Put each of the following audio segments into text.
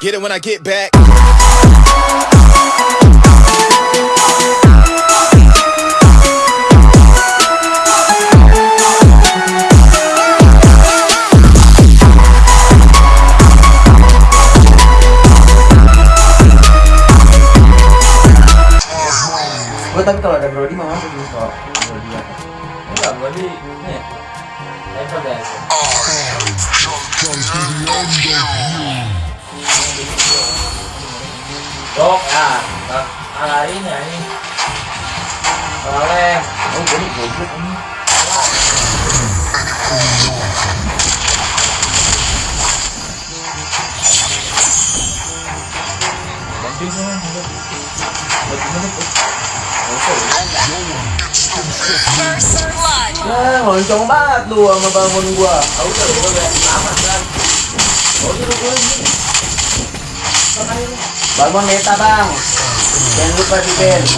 Get it when I get back. Gue Dok, ya. Ala ini ya ini. Oleh. Oh, gue nih goblok ini. Bantuin dong. First blood. Nah, loncong banget lu sama bangun gua. Tahu kan gua udah aman kan. Oh, itu gua ini. Bangun meta bang. Jangan lupa di band.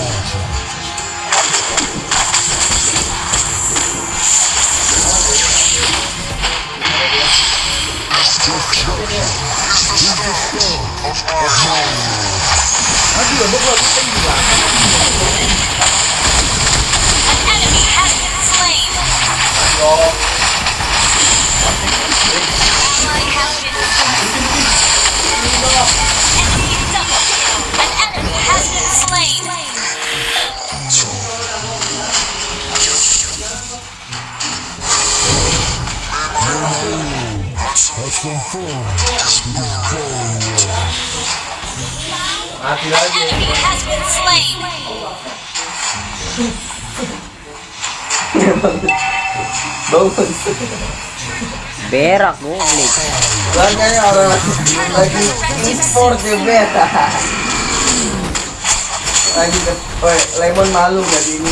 An enemy has been slain. Ally slain. Mati lagi. Enemy has been slain. Bangun. Berak goblok. Makanya orang lagi lagi impor di beta. Lagi ke, Woi, lemon malu nggak di ini.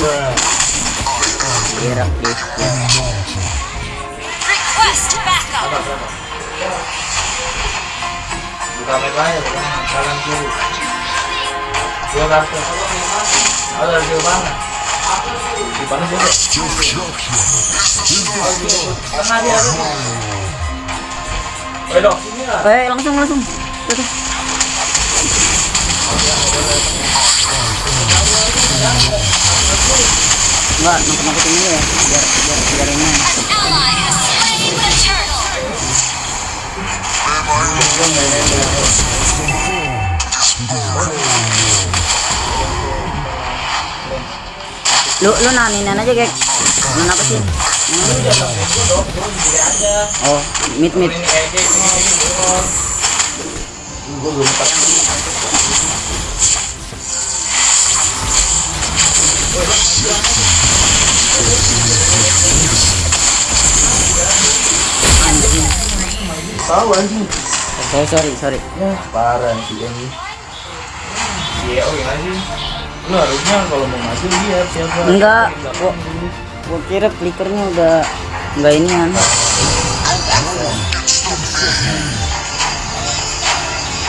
Berak deh. Request backup. Buka map aja, bukan kanan kiri. Dua kartu. Ada di mana? Di mana sih? Tengah dia. Eh langsung langsung. Tuh. Enggak, nangkep nangkepin dulu ya, biar biar biar ini. Lu lu naninin aja, Gek. Nan apa sih? Oh. Ini ini turun. Gua belum Tahu anjing. Sorry sorry sorry. Ya, parah sih ini. Iya, oh gimana sih? Lu harusnya kalau mau maju lihat siapa. Enggak, gua, gua kira flickernya udah enggak ini kan.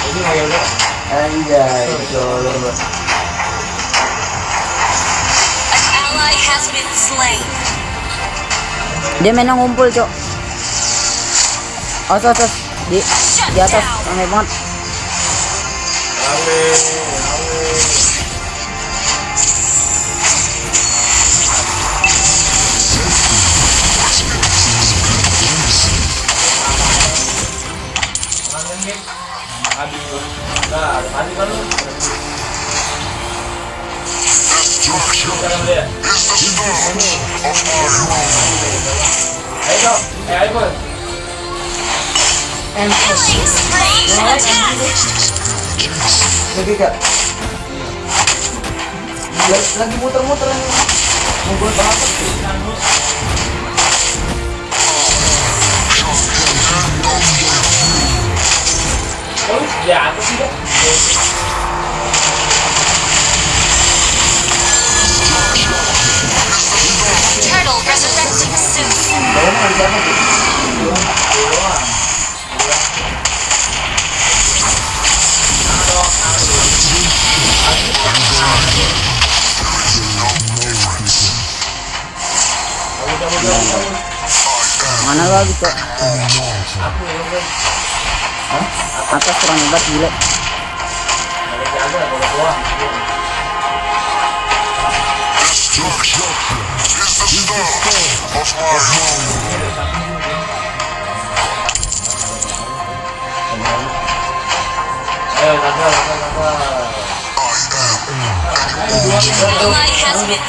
Udah. Anjay, color. Dia main ngumpul, Cok. Awas, awas. Di di atas awe. Ayo eh. Lagi kak. Lagi, muter-muter ini. Mau apa? Oh, sih Mana lagi? Aku Atas kurang hebat gila. Boleh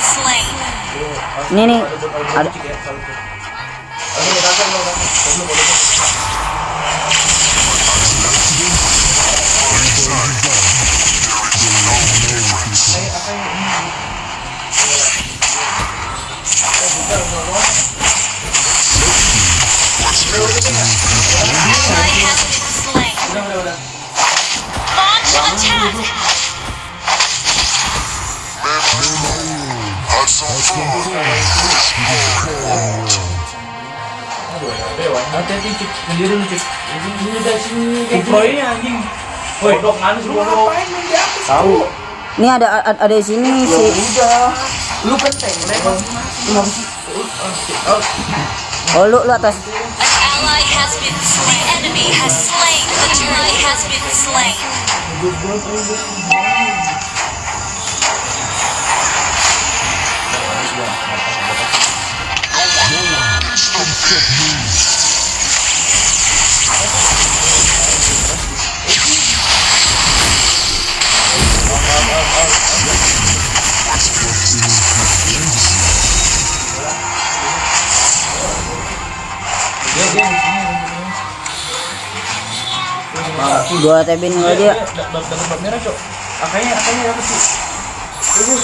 slain. Ini nih ada. Ini ada ada, di sini si Udah. Lu kan tengok. Oh lu lu atas. An Gua tebin enggak dia.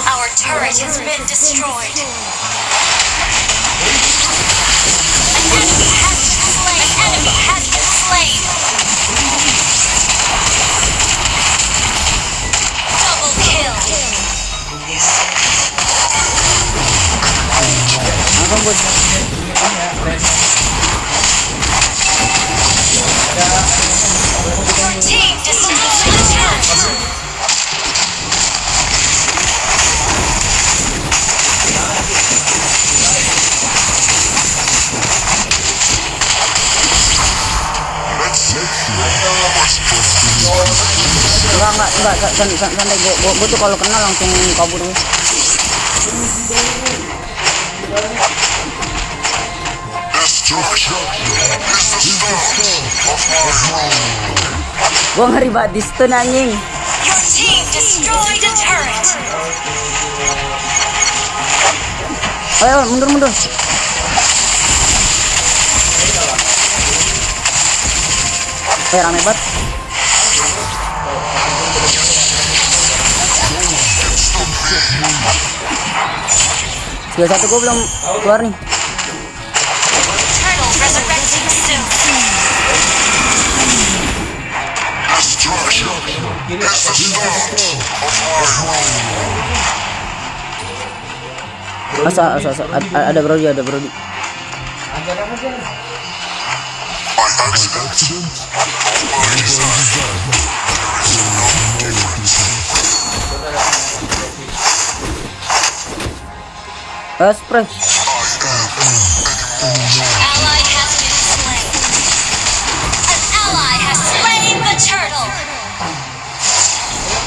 Our turret has been destroyed. An enemy has been slain. An enemy has been slain. Double kill. Langsung bud. Santai gua, gua, gua tuh kalau kenal langsung kabur gua. Gua ngeri banget di stun anjing. Ayo mundur mundur. Eh rame banget. Tiga satu gua belum keluar nih. Asa asa asa ada, ada Brody ada the turtle.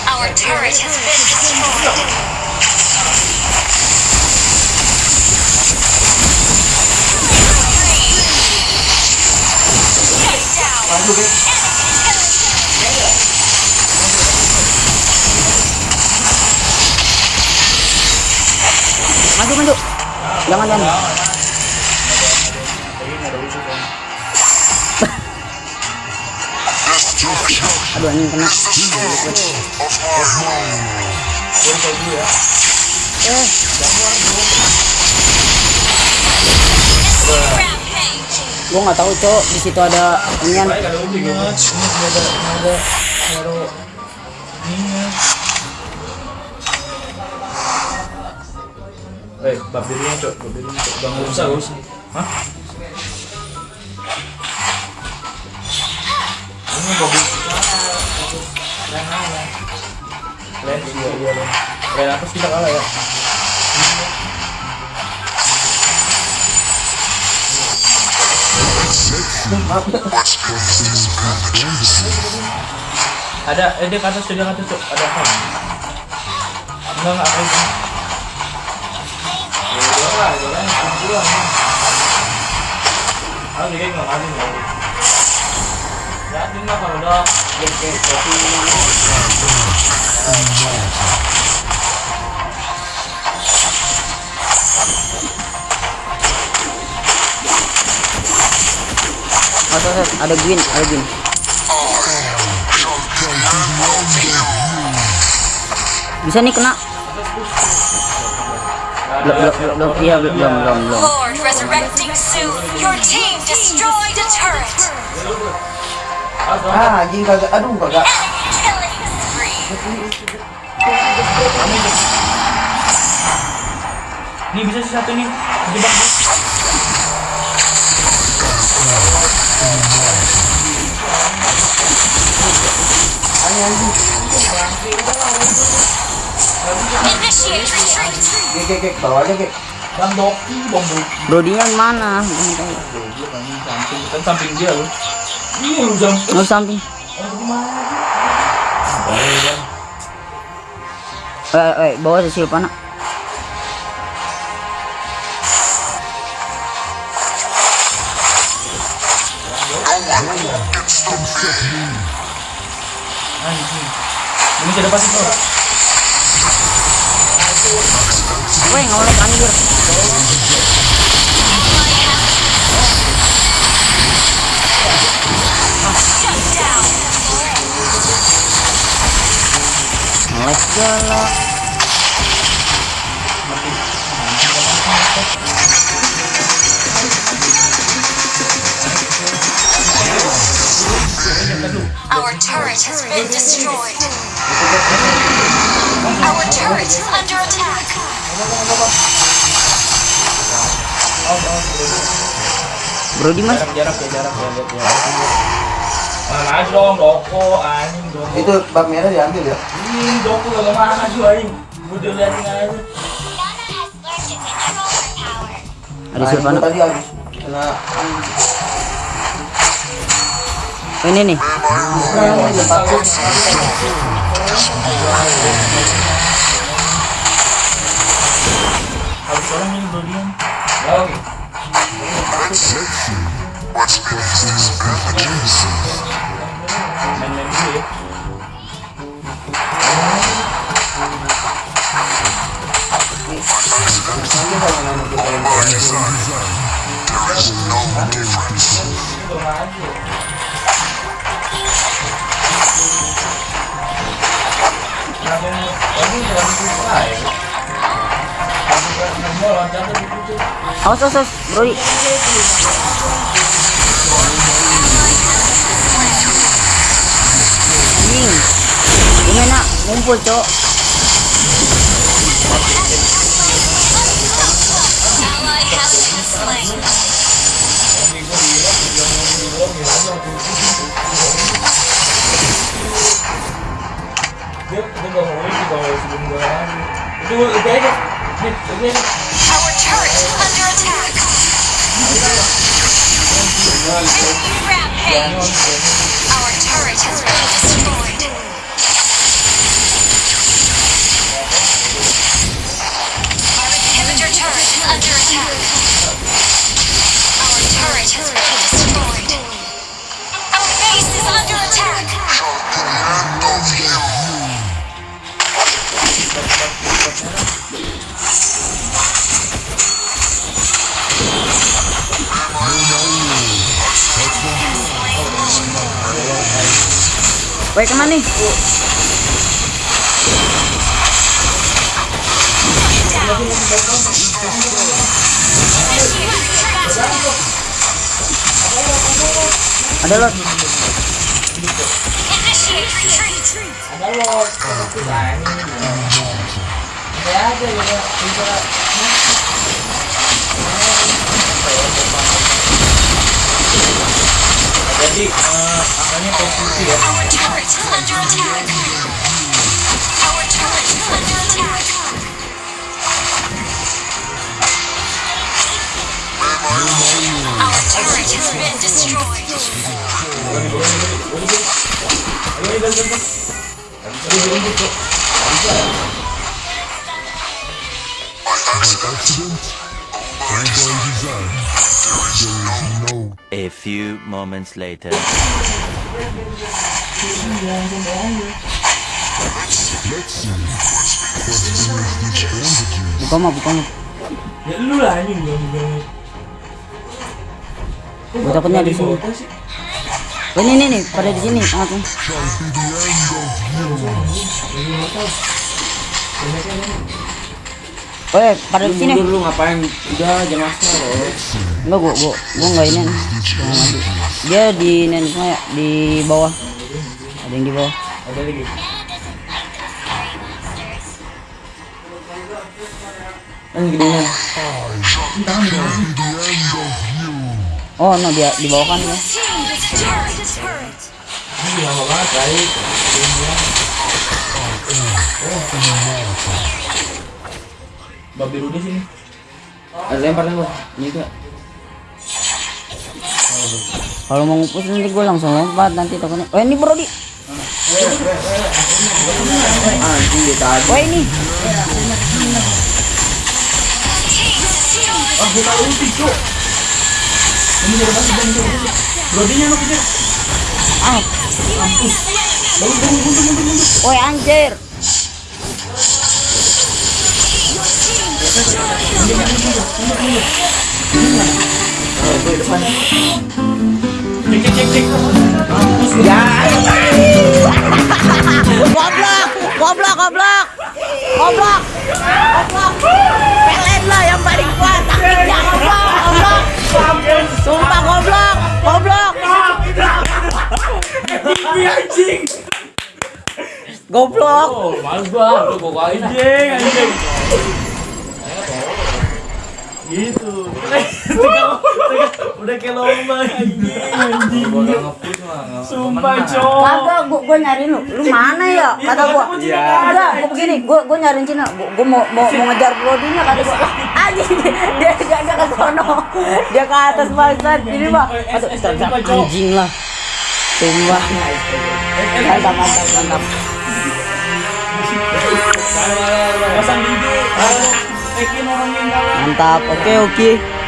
Our turret has been destroyed. Take down. Jangan jangan. Aduh anjing kena. Eh, Rampage. gua nggak tahu cok di situ ada inian. Ada ada Eh, bab dirinya, Cok. Bab dirinya, Cok. Bang, nggak usah, nggak usah. Hah? Ini bagus. Len, iya, iya, Len. Len atas kita kalah ya. Ada, eh dia ke atas, dia ke atas. Ada apa? Enggak, enggak, ada Gwyn, ada Gwyn. Bisa nih kena. Belum, belum, belum, belum, iya, belum, belum, belum, belum. Lord resurrecting soon. Your team destroyed a turret. Ah, anjing kagak. Aduh, kagak. Enemy killing spree. Nih bisa sih satu nih, jebak nih. Anjing anjing. Initiate retreat. Gek, gek, gek. Bawa aja, gek. Bang Doki, bang Doki. Mana? Belum samping, samping dia lu. Iya lu. Oh, samping. Eh, eh, bawa si Silvana. Anjing. Ini bisa dapat itu. Weh, ngolek anjir. Our turret has been destroyed. Our turret is under attack. Brodi mas. Jarak, jarak ya, jarak ya, lihat ya. Mana aja dong, doko, anjing, doko. Itu bak merah diambil ya. Ih, doko gak mana aja, anjing. Udah liatin aja. Ada Nah, Silvana. itu tadi habis. Kena Oh, ini nih. Habis orang ini dodian. Oke. Main-main dulu ya. Kurang aja. Kenapa ini? Tadi jangan lupa ya. Kamu Awas, awas, awas. Brodi. Anjing. Gimana? Ngumpul, cok. Ally has been slain. Dia dia nggak mau itu kalau sebelum gua lagi. Itu itu aja. Nih, itu aja. Our turret under attack. Rampage. Our turret has been destroyed. Weh, ke mana nih? Ada lot. Ada lo, itu anjing. Ada. Bisa Jadi, eh, angkanya posisi ya. Our turret is under attack. A few moments later. Buka mah, buka mah. Ya lu lah ini gua takutnya di sini. Oh, ini nih nih, pada di sini tengah Oh, pada di sini. Mundur lu ngapain? Udah jangan asal. Enggak, gua gua gua enggak ini. Dia di nenek semua ya, di bawah. Ada yang di bawah. Ada lagi. Kan gedean. Oh, no dia di bawah kan ya. Ini lama banget baik. Babi Rudy sini. Ada lempar lempar. Ini tuh. Kalau mau ngupus nanti gue langsung lompat nanti takutnya. Oh, ini bro di. Anjing dia tadi. Wah, ini. Ah, buka ulti, Cuk. Ini jadi banget dan. Brodinya lu kejar. Ah, bangun, mundur, mundur, mundur. woi anjir. Cek, cek, cek, cek. Ya. goblok, goblok, goblok. Goblok. Goblok. Pelet lah yang paling kuat. Taktiknya goblok, goblok. Sumpah goblok, goblok. Ini anjing. Goblok. Oh, males gua. Gua. Anjing, anjing. Gitu. Udah kayak lomba anjing, anjing. Sumpah. Cok. Kagak, gua, gua nyariin lu. Lu mana ya? Kata gua. Iya. Enggak, gua begini, gua gua nyariin Cina. Gua, gua mau mau mau ngejar Brodinya kata gua. Anjing, dia dia dia ke sono. Dia ke atas bangsat. Ini mah. Aduh, terjak anjing lah. Sumpah. Mantap, mantap, mantap. Pasang video. Mantap. Oke, oke.